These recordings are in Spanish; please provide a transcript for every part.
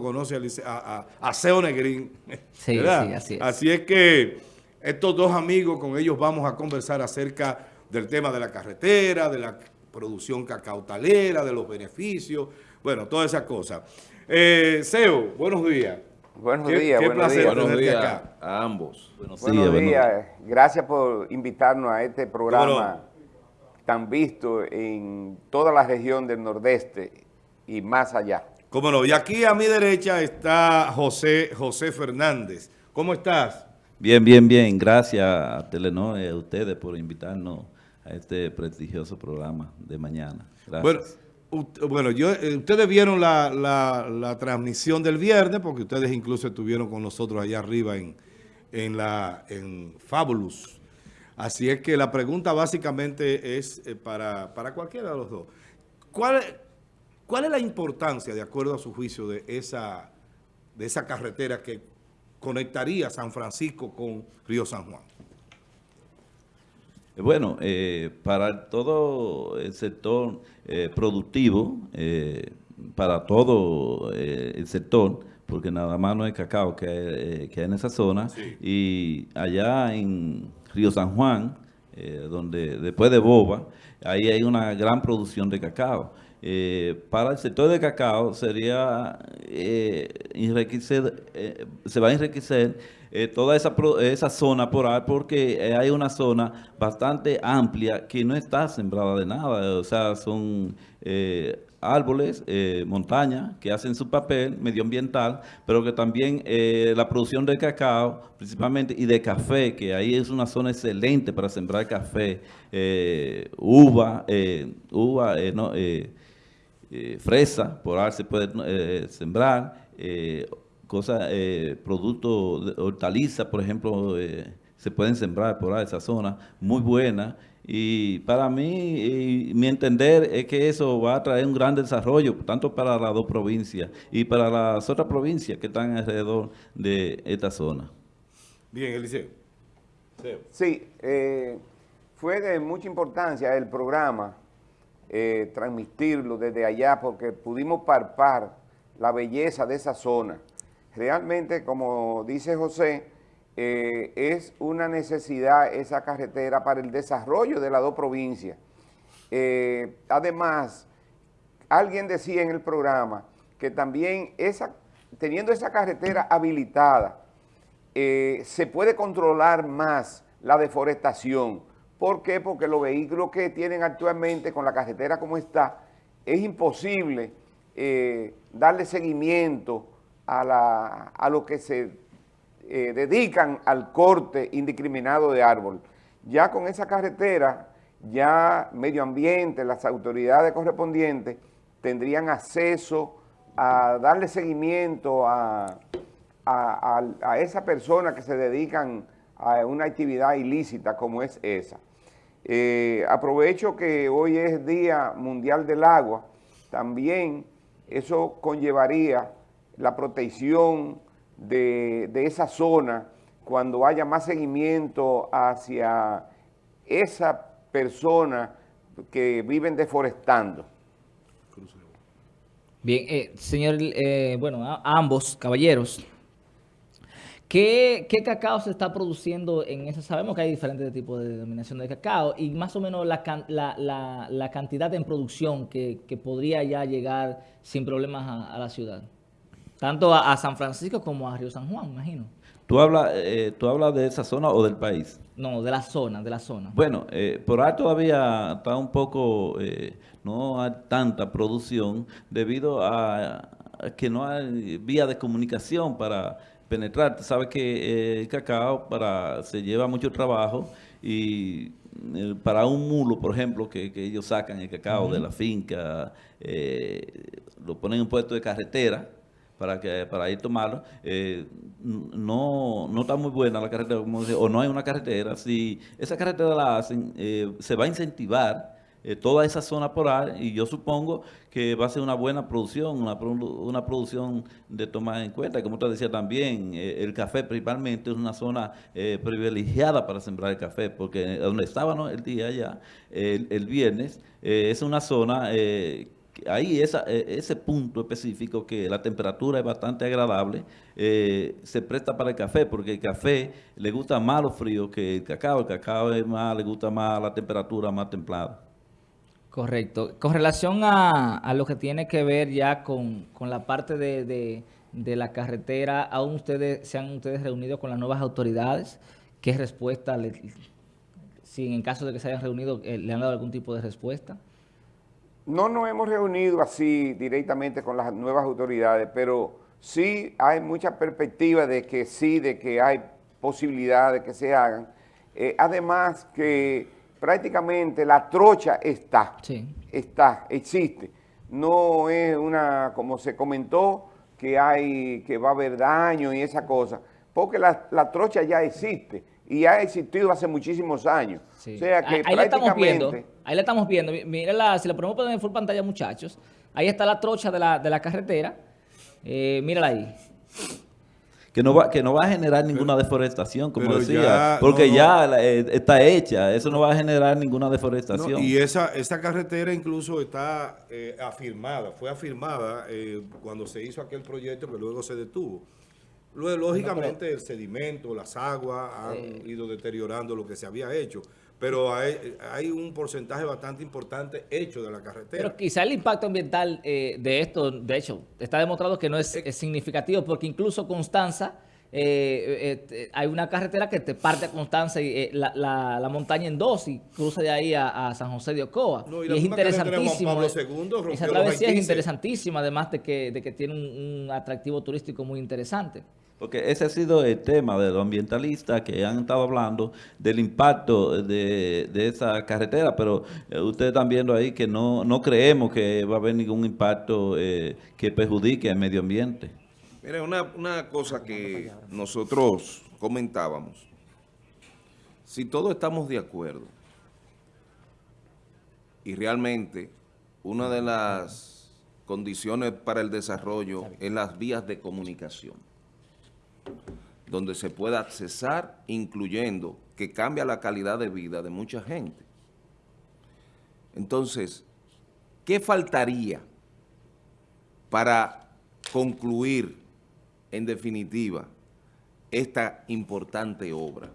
conoce a, a, Seo Negrín. Sí, sí, así es. Así es que estos dos amigos, con ellos vamos a conversar acerca del tema de la carretera, de la producción cacautalera, de los beneficios, bueno, todas esas cosas. Eh, Seo, buenos días. Buenos días, qué buenos placer días. Buenos días acá. a ambos. Buenos, días, Gracias por invitarnos a este programa tan visto en toda la región del Nordeste y más allá. Cómo no. Y aquí a mi derecha está José, José Fernández. ¿Cómo estás? Bien, bien, bien. Gracias a Telenor y a ustedes por invitarnos a este prestigioso programa de mañana. Gracias. Bueno, yo, eh, ustedes vieron la, transmisión del viernes, porque ustedes incluso estuvieron con nosotros allá arriba en, en, la, en Fabulous. Así es que la pregunta básicamente es eh, para, para cualquiera de los dos. ¿Cuál, ¿Cuál es la importancia, de acuerdo a su juicio, de esa, de esa carretera que conectaría San Francisco con Río San Juan? Bueno, eh, para todo el sector eh, productivo, eh, para todo el sector, porque nada más no es cacao que hay, que en esa zona, y allá en Río San Juan, donde después de Boba, ahí hay una gran producción de cacao. Eh, para el sector de cacao sería eh, eh, se va a enriquecer toda esa, esa zona por ahí porque hay una zona bastante amplia que no está sembrada de nada, o sea, son árboles, montañas que hacen su papel medioambiental, pero que también la producción de cacao, principalmente, y de café, que ahí es una zona excelente para sembrar café, uva, uva, no, eh, fresa, por ahí se puede eh, sembrar, eh, cosas, productos, hortalizas, por ejemplo, se pueden sembrar por ahí esa zona, muy buena. Y para mí, mi entender es que eso va a traer un gran desarrollo, tanto para las dos provincias y para las otras provincias que están alrededor de esta zona. Bien, Eliseo. Sí, fue de mucha importancia el programa eh, transmitirlo desde allá porque pudimos parpar la belleza de esa zona. Realmente, como dice José, eh, es una necesidad esa carretera para el desarrollo de las dos provincias. Eh, además, alguien decía en el programa que también esa, teniendo esa carretera habilitada, se puede controlar más la deforestación, ¿Por qué? Porque los vehículos que tienen actualmente con la carretera como está, es imposible eh, darle seguimiento a, a lo que se eh, dedican al corte indiscriminado de árbol. Ya con esa carretera, ya medio ambiente, las autoridades correspondientes tendrían acceso a darle seguimiento a, a, a esa persona que se dedican a una actividad ilícita como es esa. Eh, aprovecho que hoy es Día Mundial del Agua, también eso conllevaría la protección de, esa zona cuando haya más seguimiento hacia esa persona que viven deforestando. Bien, eh, señor, eh, bueno, ambos caballeros, ¿Qué, cacao se está produciendo en esa? Sabemos que hay diferentes tipos de denominación de cacao y más o menos la, cantidad en producción que, podría ya llegar sin problemas a, la ciudad. Tanto a, San Francisco como a Río San Juan, imagino. ¿Tú hablas, eh, ¿Tú hablas de esa zona o del país? No, de la zona, de la zona. Bueno, eh, por ahí todavía está un poco, eh, no hay tanta producción debido a que no hay vía de comunicación para penetrar. Sabes que eh, el cacao para, se lleva mucho trabajo y eh, para un mulo, por ejemplo, que, ellos sacan el cacao de la finca, eh, lo ponen en un puesto de carretera para que para ir tomarlo, no, no está muy buena la carretera, o no hay una carretera. Si esa carretera la hacen, se va a incentivar eh, toda esa zona por ahí y yo supongo que va a ser una buena producción, una, producción de tomar en cuenta. Como usted decía también, eh, el café principalmente es una zona eh, privilegiada para sembrar el café, porque donde estábamos el día ya, el, viernes, es una zona ahí esa, ese punto específico que la temperatura es bastante agradable, se presta para el café, porque el café le gusta más lo frío que el cacao. El cacao es más, le gusta más la temperatura más templada. Correcto. Con relación a, lo que tiene que ver ya con, la parte de, la carretera, ¿aún ustedes se han ustedes reunido con las nuevas autoridades? ¿Qué respuesta, le, si en caso de que se hayan reunido, eh, le han dado algún tipo de respuesta? No nos hemos reunido así directamente con las nuevas autoridades, pero sí hay mucha perspectiva de que sí, de que hay posibilidades de que se hagan. Eh, además que prácticamente la trocha está, está, existe. No es una, como se comentó, que hay, que va a haber daño y esa cosa, porque la, la trocha ya existe y ha existido hace muchísimos años. O sea que ahí, la estamos viendo, ahí la estamos viendo. Mírala, si la ponemos en full pantalla, muchachos. Ahí está la trocha de la, de la carretera. Eh, mírala ahí. Que no, va, que no va a generar ninguna deforestación, como decía, porque ya eh, está hecha, eso no va a generar ninguna deforestación. y esa, esa carretera incluso está eh, afirmada, fue afirmada cuando se hizo aquel proyecto que luego se detuvo. Luego, lógicamente, el sedimento, las aguas han ido deteriorando lo que se había hecho, pero hay, un porcentaje bastante importante hecho de la carretera. Pero quizá el impacto ambiental eh, de esto, de hecho, está demostrado que no es, significativo, porque incluso Constanza, eh, eh, hay una carretera que te parte a Constanza y la, montaña en dos y cruza de ahí a, San José de Ocoa. y, es interesantísimo. esa travesía es interesantísima, además de que, de que tiene un atractivo turístico muy interesante. Porque ese ha sido el tema de los ambientalistas que han estado hablando del impacto de, esa carretera, pero eh, ustedes están viendo ahí que no, no creemos que va a haber ningún impacto eh, que perjudique al medio ambiente. Mira, una, una cosa que nosotros comentábamos, si todos estamos de acuerdo y realmente una de las condiciones para el desarrollo es las vías de comunicación donde se pueda accesar, incluyendo que cambia la calidad de vida de mucha gente. Entonces, ¿qué faltaría para concluir, en definitiva, esta importante obra?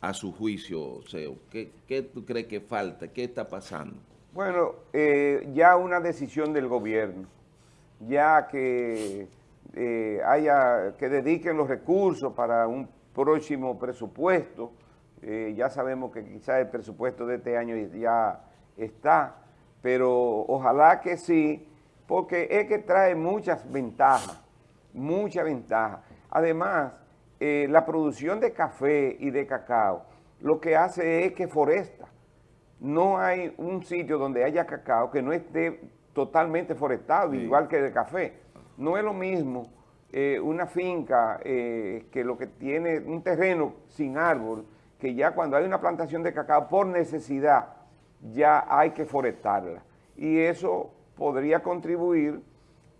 A su juicio, Seo, ¿qué, ¿qué, tú crees que falta? ¿Qué está pasando? Bueno, eh, ya una decisión del gobierno, ya que eh, haya, que dediquen los recursos para un próximo presupuesto. Eh, ya sabemos que quizás el presupuesto de este año ya está, pero ojalá que sí, porque es que trae muchas ventajas, muchas ventajas. Además, eh, la producción de café y de cacao lo que hace es que foresta. No hay un sitio donde haya cacao que no esté totalmente forestado, igual que de café. No es lo mismo eh, una finca eh, que lo que tiene un terreno sin árbol, que ya cuando hay una plantación de cacao por necesidad, ya hay que forestarla. Y eso podría contribuir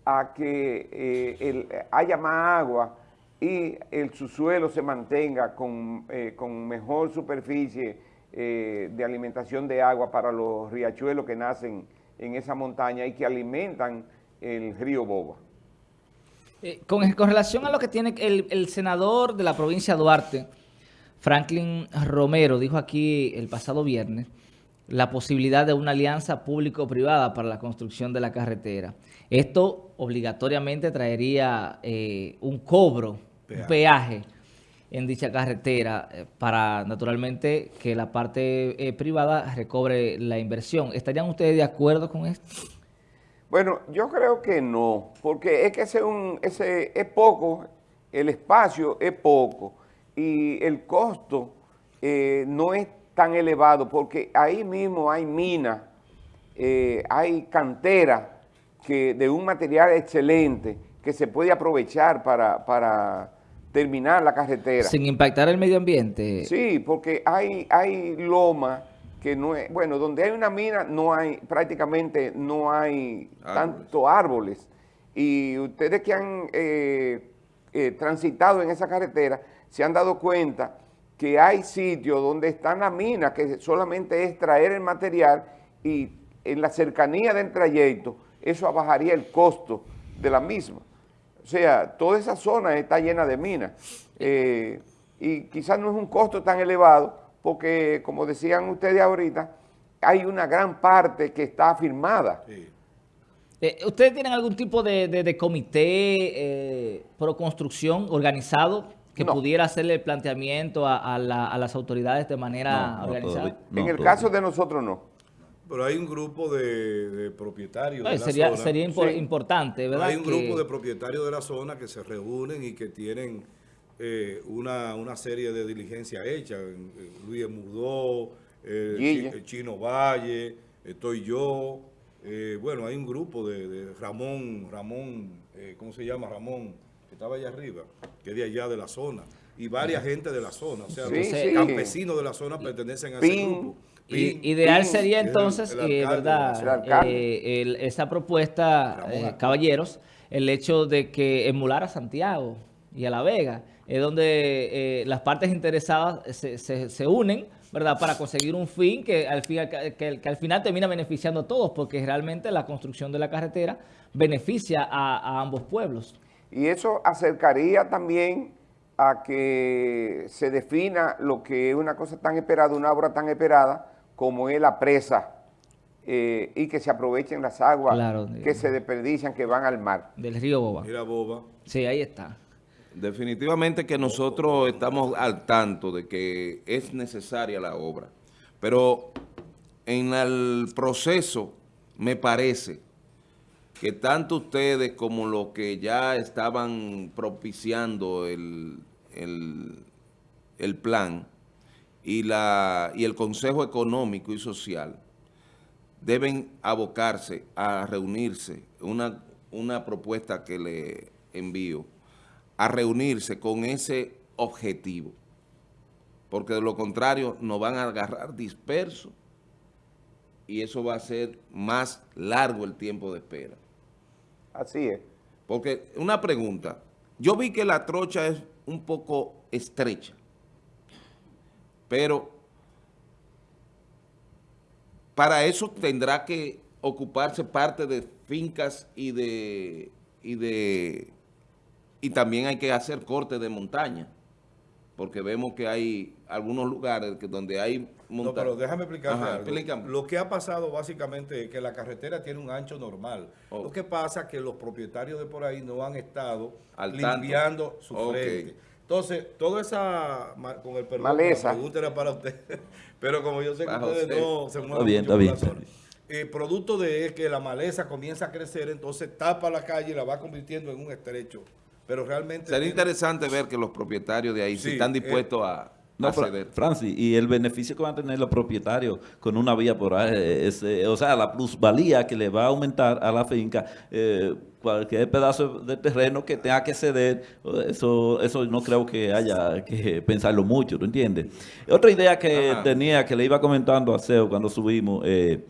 a que eh, haya más agua y el subsuelo se mantenga con, con mejor superficie de alimentación de agua para los riachuelos que nacen en esa montaña y que alimentan el río Boba. Eh, con, relación a lo que tiene el, senador de la provincia de Duarte, Franklin Romero, dijo aquí el pasado viernes, la posibilidad de una alianza público-privada para la construcción de la carretera. Esto obligatoriamente traería eh, un cobro, un peaje en dicha carretera eh, para, naturalmente, que la parte privada recobre la inversión. ¿Estarían ustedes de acuerdo con esto? Bueno, yo creo que no, porque es que ese, un, ese es poco, el espacio es poco y el costo eh, no es tan elevado porque ahí mismo hay minas, eh, hay cantera que, de un material excelente que se puede aprovechar para, para terminar la carretera. Sin impactar el medio ambiente. Sí, porque hay, hay lomas que no es, bueno, donde hay una mina no hay, prácticamente no hay tanto árboles. Y ustedes que han eh, eh, transitado en esa carretera se han dado cuenta que hay sitios donde están las minas, que solamente es traer el material y en la cercanía del trayecto eso bajaría el costo de la misma. O sea, toda esa zona está llena de minas. Eh, y quizás no es un costo tan elevado, porque como decían ustedes ahorita, hay una gran parte que está firmada. Eh, ¿Ustedes tienen algún tipo de, comité eh, pro construcción organizado que pudiera hacerle el planteamiento a, las autoridades de manera organizada? en el caso de nosotros no. Pero hay un grupo de, propietarios de sería, la zona. Sería importante, ¿verdad? Hay un grupo de propietarios de la zona que se reúnen y que tienen eh, una, serie de diligencias hechas. Luis Mudó, el Chino Valle, estoy yo. Eh, bueno, hay un grupo de, Ramón, Ramón, eh, ¿cómo se llama? Ramón, que estaba allá arriba, que es de allá de la zona. Y varias gente de la zona, o sea, los campesinos de la zona pertenecen a ese grupo. ideal sería entonces, ¿verdad? esa propuesta, caballeros, el hecho de que emular a Santiago y a La Vega, es donde eh, las partes interesadas se, se, unen, ¿verdad? Para conseguir un fin que al, fin, que, al final termina beneficiando a todos, porque realmente la construcción de la carretera beneficia a, ambos pueblos. Y eso acercaría también a que se defina lo que es una cosa tan esperada, una obra tan esperada, como es la presa, eh, y que se aprovechen las aguas que se desperdician, que van al mar. Del río Boba. Mira Boba. Sí, ahí está. Definitivamente que nosotros estamos al tanto de que es necesaria la obra, pero en el proceso me parece que tanto ustedes como los que ya estaban propiciando el, el, plan y, la, y el Consejo Económico y Social deben abocarse a reunirse, una, una propuesta que le envío, a reunirse con ese objetivo, porque de lo contrario nos van a agarrar dispersos y eso va a ser más largo el tiempo de espera. Así es. Porque una pregunta, yo vi que la trocha es un poco estrecha, pero para eso tendrá que ocuparse parte de fincas y de, y de y también hay que hacer cortes de montaña, porque vemos que hay algunos lugares que donde hay montaña. No, pero déjame explicarte algo. Lo que ha pasado básicamente es que la carretera tiene un ancho normal. Lo que pasa es que los propietarios de por ahí no han estado limpiando su frente. Entonces, toda esa, con el perdón, Maleza. era para usted, pero como yo sé que ustedes no se mueven mucho bien, zona, eh, producto de que la maleza comienza a crecer, entonces tapa la calle y la va convirtiendo en un estrecho pero realmente... Sería interesante ver que los propietarios de ahí están eh, dispuestos a... No, Francis, y el beneficio que van a tener los propietarios con una vía por ahí, eh, o sea, la plusvalía que le va a aumentar a la finca, eh, cualquier pedazo de terreno que tenga que ceder, eso eso no creo que haya que pensarlo mucho, ¿tú entiendes? Otra idea que tenía, que le iba comentando a CEO cuando subimos el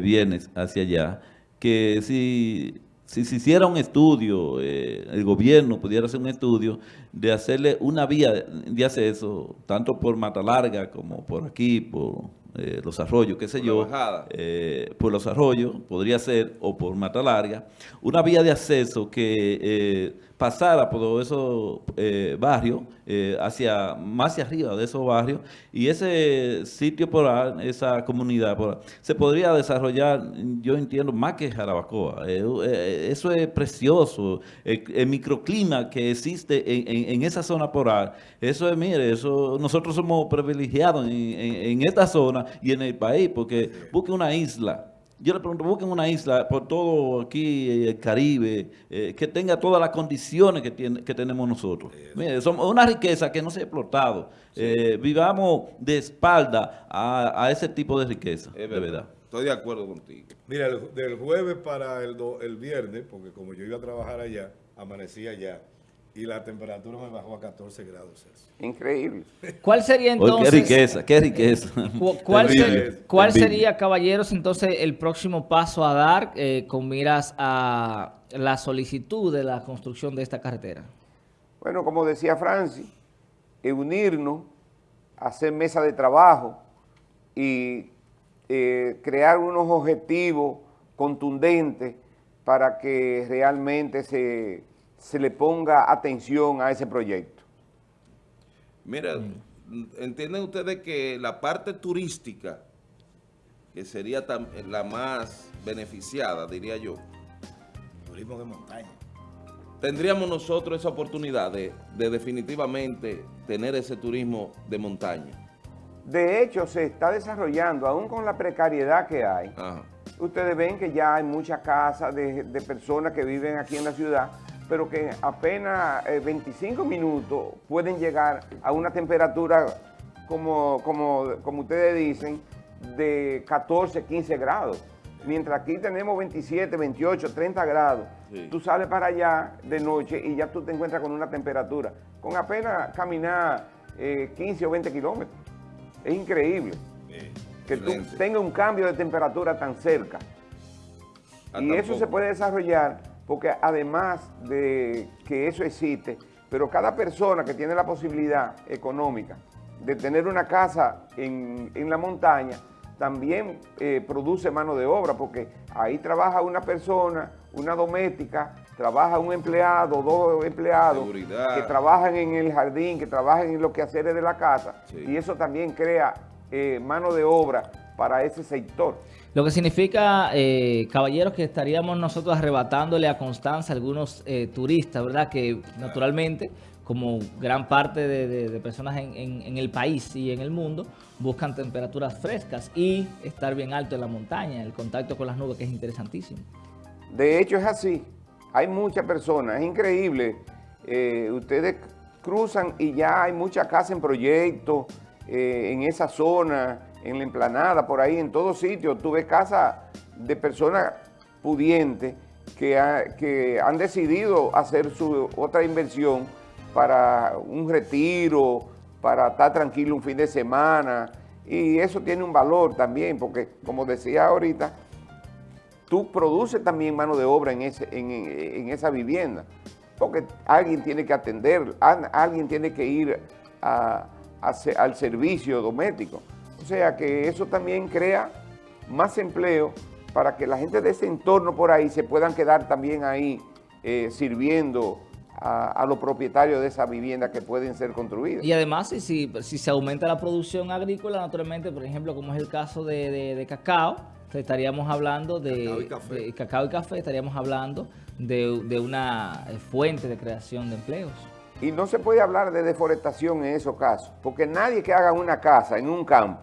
viernes hacia allá, que si si se hiciera un estudio, eh, el gobierno pudiera hacer un estudio de hacerle una vía de acceso, tanto por Mata Larga como por aquí, por eh, los arroyos, qué sé yo, eh, por los arroyos, podría ser, o por Mata Larga, una vía de acceso que pasara por esos eh, barrios, eh, hacia más hacia arriba de esos barrios, y ese sitio por ahí, esa comunidad por se podría desarrollar, yo entiendo, más que Jarabacoa. Eh, eso es precioso. El, microclima que existe en, esa zona por ahí, eso es, mire, eso nosotros somos privilegiados en, en esta zona y en el país, porque busque una isla yo le pregunto, busquen una isla por todo aquí, el Caribe, eh, que tenga todas las condiciones que, tiene, que tenemos nosotros. Mire, somos una riqueza que no se ha explotado. Eh, vivamos de espalda a, ese tipo de riqueza, de verdad. Estoy de acuerdo contigo. Mira, del jueves para el, el viernes, porque como yo iba a trabajar allá, amanecí allá, y la temperatura me bajó a 14 grados Celsius. Increíble. ¿Cuál sería entonces? qué riqueza, qué riqueza. ¿Cuál, sería, caballeros, entonces el próximo paso a dar eh, con miras a la solicitud de la construcción de esta carretera? Bueno, como decía Francis, unirnos, hacer mesa de trabajo y eh, crear unos objetivos contundentes para que realmente se, se le ponga atención a ese proyecto. Mira, entienden ustedes que la parte turística, que sería la más beneficiada, diría yo, Turismo de montaña. tendríamos nosotros esa oportunidad de, de definitivamente tener ese turismo de montaña. De hecho, se está desarrollando, aún con la precariedad que hay, Ajá. Ustedes ven que ya hay muchas casas de, de personas que viven aquí en la ciudad, pero que apenas eh, 25 minutos pueden llegar a una temperatura, como, como, como ustedes dicen, de 14, 15 grados. Mientras aquí tenemos 27, 28, 30 grados, Sí. tú sales para allá de noche y ya tú te encuentras con una temperatura, con apenas caminar eh, 15 o 20 kilómetros. Es increíble que tú tengas un cambio de temperatura tan cerca. Ah, y eso se puede desarrollar porque además de que eso existe, pero cada persona que tiene la posibilidad económica de tener una casa en, en la montaña, también eh, produce mano de obra, porque ahí trabaja una persona, una doméstica, trabaja un empleado, dos empleados, Seguridad. que trabajan en el jardín, que trabajan en los quehaceres de la casa, Sí. y eso también crea eh, mano de obra para ese sector. Lo que significa, eh, caballeros, que estaríamos nosotros arrebatándole a Constanza algunos eh, turistas, ¿verdad? Que naturalmente, como gran parte de, de- de personas en, en- en el país y en el mundo, buscan temperaturas frescas y estar bien alto en la montaña, el contacto con las nubes, que es interesantísimo. De hecho es así. Hay muchas personas, es increíble. Eh, ustedes cruzan y ya hay muchas casas en proyecto, en esa zona, en la emplanada, por ahí, en todos sitios. Tú ves casas de personas pudientes que, que han decidido hacer su otra inversión para un retiro, para estar tranquilo un fin de semana. Y eso tiene un valor también, porque como decía ahorita, tú produces también mano de obra en, ese, en, en esa vivienda, porque alguien tiene que atender, alguien tiene que ir a- al servicio doméstico. O sea que eso también crea más empleo para que la gente de ese entorno por ahí se puedan quedar también ahí eh, sirviendo a, a los propietarios de esa vivienda que pueden ser construidas. Y además, si, si, si se aumenta la producción agrícola, naturalmente, por ejemplo, como es el caso de, de- de cacao, estaríamos hablando de Cacao y café. de cacao y café, estaríamos hablando de, de una eh, fuente de creación de empleos. Y no se puede hablar de deforestación en esos casos, porque nadie que haga una casa en un campo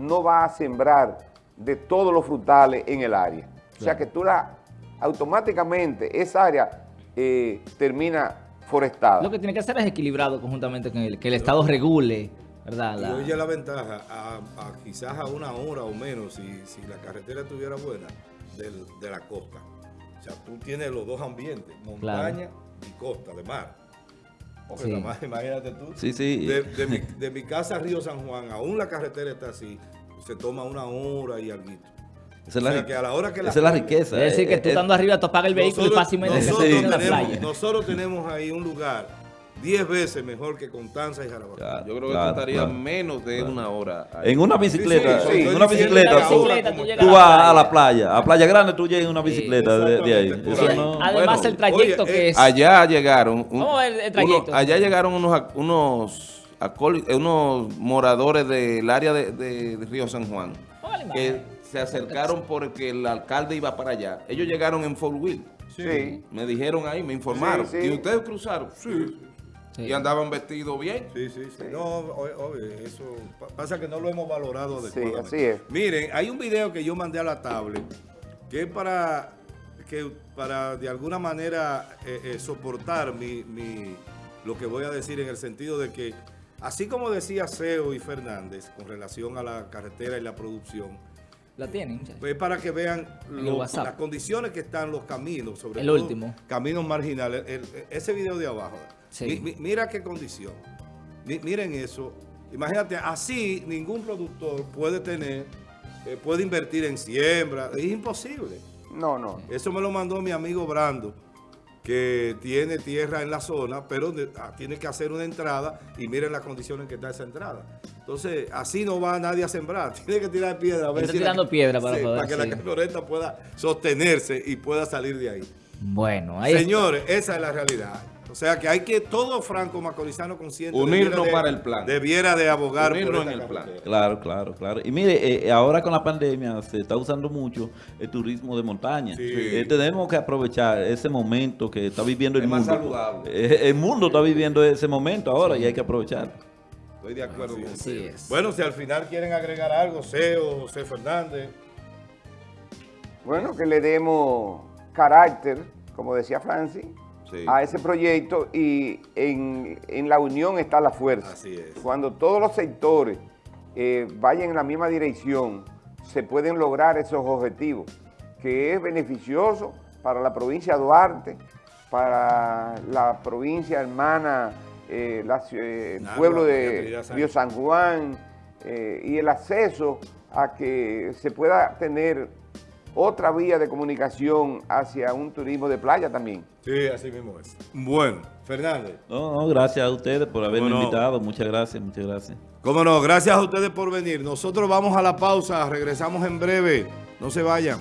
no va a sembrar de todos los frutales en el área. O sea que tú la, automáticamente esa área eh, termina forestada. Lo que tiene que hacer es equilibrado conjuntamente con el que el Estado regule, ¿verdad? Y La- oye la ventaja, a, a quizás a una hora o menos, si, si la carretera estuviera buena, del- de la costa. O sea, tú tienes los dos ambientes, montaña y costa de mar. Porque Sí. más, imagínate tú. Sí, sí. De, de mi, de mi casa a Río San Juan, aún la carretera está así, se toma una hora y algo. Esa es O la, sea, que a la hora que la esa es la playa- riqueza. es decir, que eh, tú eh, estando arriba, tú apagas el vehículo y fácilmente nosotros en la playa. nosotros tenemos ahí un lugar 10 veces mejor que Constanza y Jarabacoa. Claro, Yo creo que claro, claro. menos de una hora. ahí. En una bicicleta, Sí, sí, sí, en una bicicleta, tú, tú vas a la playa. A Playa Grande tú llegas en una Sí, bicicleta de, de ahí. Eso no- Además, bueno, el trayecto oye, que eh, es... Allá llegaron, un- Vamos a ver el trayecto. uno- allá llegaron unos, unos, eh, unos moradores del área de, de- de Río San Juan que se acercaron porque el alcalde iba para allá. Ellos llegaron en Fort Wheel. Sí. Me dijeron ahí, me informaron. Sí, sí. ¿Y ustedes cruzaron? Sí. Sí. Y andaban vestidos bien. Sí, sí, sí. No, obvio, eso pa- pasa que no lo hemos valorado Sí, adecuadamente. así es. Miren, hay un video que yo mandé a la tablet que es para que para de alguna manera eh, eh, soportar mi, mi- lo que voy a decir en el sentido de que así como decía Seo y Fernández con relación a la carretera y la producción, La tienen, muchachos. pues para que vean lo- las condiciones que están los caminos, sobre El todo último. caminos marginales. El- el- ese video de abajo. Sí. Mi- mi- mira qué condición. Mi- miren eso. Imagínate, así ningún productor puede tener, eh, puede invertir en siembra. Es imposible. No, no. Eso me lo mandó mi amigo Brando. que tiene tierra en la zona, pero de- ah, tiene que hacer una entrada y miren las condiciones en que está esa entrada. Entonces, así no va nadie a sembrar. Tiene que tirar piedra. A ver si la- tirando piedra para Sí, poder, que sí. la camioneta pueda sostenerse y pueda salir de ahí. Bueno, ahí está. Señores, esa es la realidad. O sea que hay que todo franco macorizano consciente Unirnos debiera de- para el plan. Debiera de abogar Unirnos por en el plan. carretera. Claro, claro, claro. Y mire, eh, ahora con la pandemia se está usando mucho el turismo de montaña. Sí. Eh, tenemos que aprovechar ese momento que está viviendo el Es más mundo. saludable. Eh, el mundo está viviendo ese momento ahora y hay que aprovecharlo. Estoy de acuerdo con Así usted. es. Bueno, si al final quieren agregar algo, Seo, José Fernández. Bueno, que le demos carácter, como decía Francis, Sí. a ese proyecto y en, en la unión está la fuerza. Así es. Cuando todos los sectores eh, vayan en la misma dirección, se pueden lograr esos objetivos, que es beneficioso para la provincia de Duarte, para la provincia hermana, eh, la eh, el pueblo de. Río San Juan eh, y el acceso a que se pueda tener otra vía de comunicación hacia un turismo de playa también. Sí, así mismo es. Bueno, Fernández. No, no, gracias a ustedes por haberme no. invitado. Muchas gracias, muchas gracias. Cómo no, gracias a ustedes por venir. Nosotros vamos a la pausa, regresamos en breve. No se vayan.